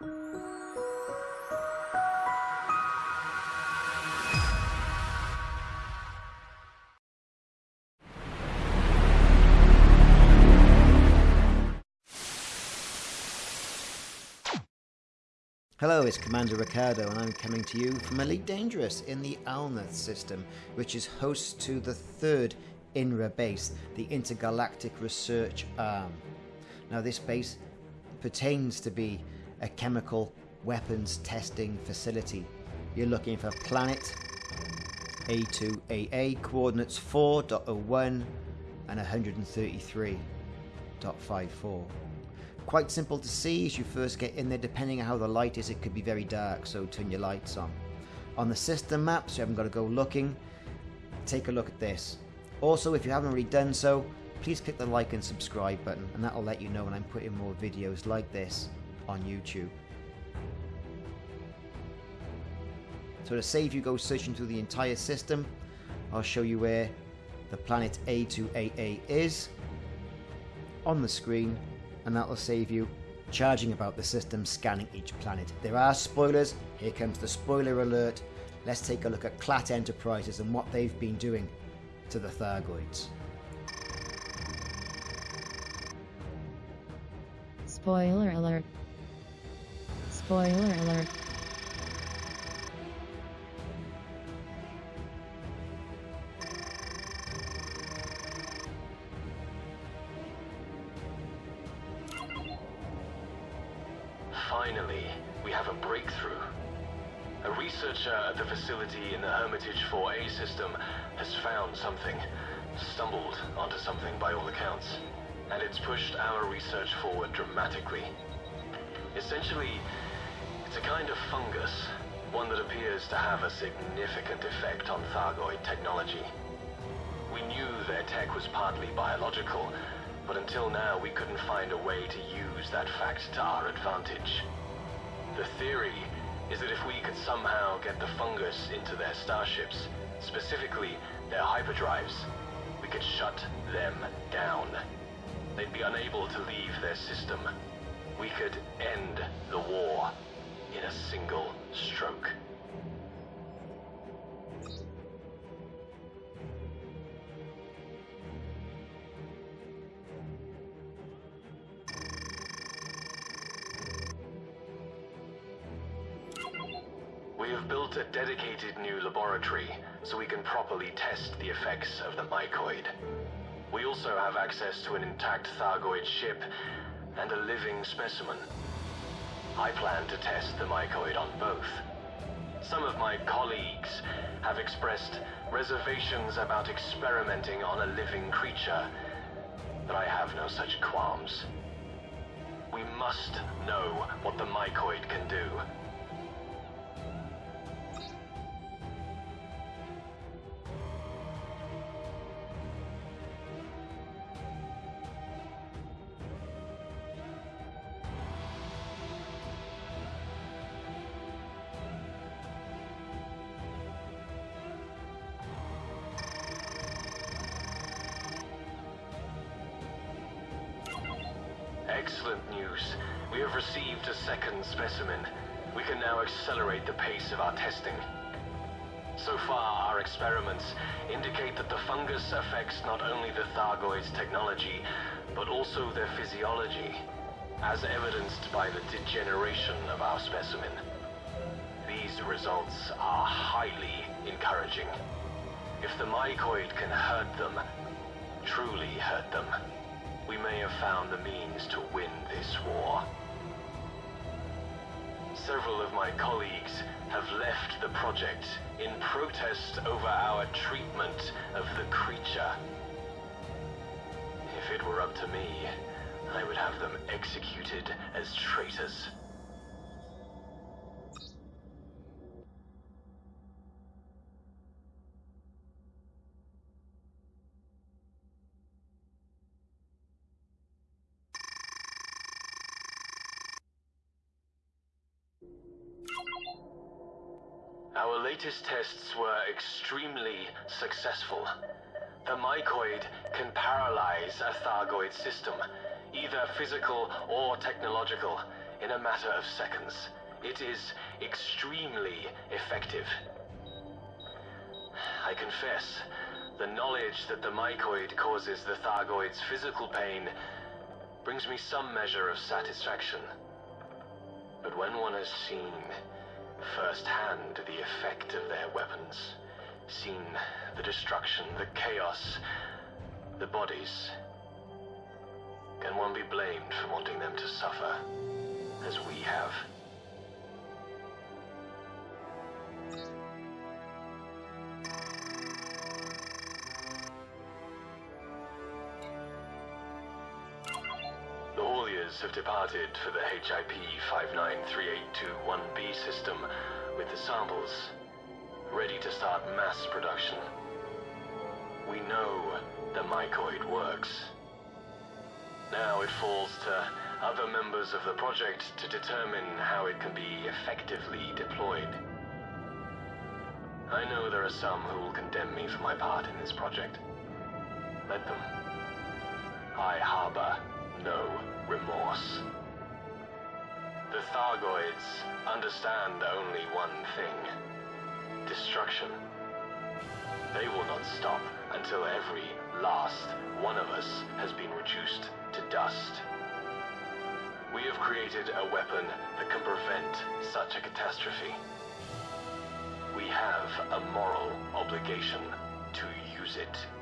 Hello, it's Commander Ricardo, and I'm coming to you from Elite Dangerous in the Alnath system, which is host to the third INRA base, the Intergalactic Research Arm. Now, this base pertains to be a chemical weapons testing facility. You're looking for planet A2AA, coordinates 4.01 and 133.54 quite simple to see as you first get in there. Depending on how the light is, it could be very dark, so turn your lights on. On the system map, so you haven't got to go looking, take a look at this. Also, if you haven't already done so, please click the like and subscribe button, and that'll let you know when I'm putting more videos like this on YouTube. So to save you go searching through the entire system, I'll show you where the planet A2AA is on the screen and that will save you charging about the system scanning each planet. There are spoilers, here comes the spoiler alert. Let's take a look at Clat Enterprises and what they've been doing to the Thargoids. Spoiler alert. Spoiler alert. Finally, we have a breakthrough. A researcher at the facility in the Hermitage 4A system has found something, stumbled onto something by all accounts, and it's pushed our research forward dramatically. Essentially, it's a kind of fungus, one that appears to have a significant effect on Thargoid technology. We knew their tech was partly biological, but until now we couldn't find a way to use that fact to our advantage. The theory is that if we could somehow get the fungus into their starships, specifically their hyperdrives, we could shut them down. They'd be unable to leave their system. We could end the war in a single stroke. We have built a dedicated new laboratory so we can properly test the effects of the mycoid. We also have access to an intact Thargoid ship and a living specimen. I plan to test the mycoid on both. Some of my colleagues have expressed reservations about experimenting on a living creature, but I have no such qualms. We must know what the mycoid can do. Excellent news. We have received a second specimen. We can now accelerate the pace of our testing. So far, our experiments indicate that the fungus affects not only the Thargoids' technology, but also their physiology, as evidenced by the degeneration of our specimen. These results are highly encouraging. If the mycoid can hurt them, truly hurt them, we may have found the means to win this war. Several of my colleagues have left the project in protest over our treatment of the creature. If it were up to me, I would have them executed as traitors. Our latest tests were extremely successful. The mycoid can paralyze a Thargoid system, either physical or technological, in a matter of seconds. It is extremely effective. I confess, the knowledge that the mycoid causes the Thargoids physical pain brings me some measure of satisfaction. But when one has seen firsthand the effect of their weapons, seen the destruction, the chaos, the bodies, can one be blamed for wanting them to suffer as we have? Have departed for the HIP 593821B system with the samples, ready to start mass production. We know the mycoid works. Now it falls to other members of the project to determine how it can be effectively deployed. I know there are some who will condemn me for my part in this project. Let them. I harbor no remorse. The Thargoids understand only one thing destruction. They will not stop until every last one of us has been reduced to dust. We have created a weapon that can prevent such a catastrophe. We have a moral obligation to use it.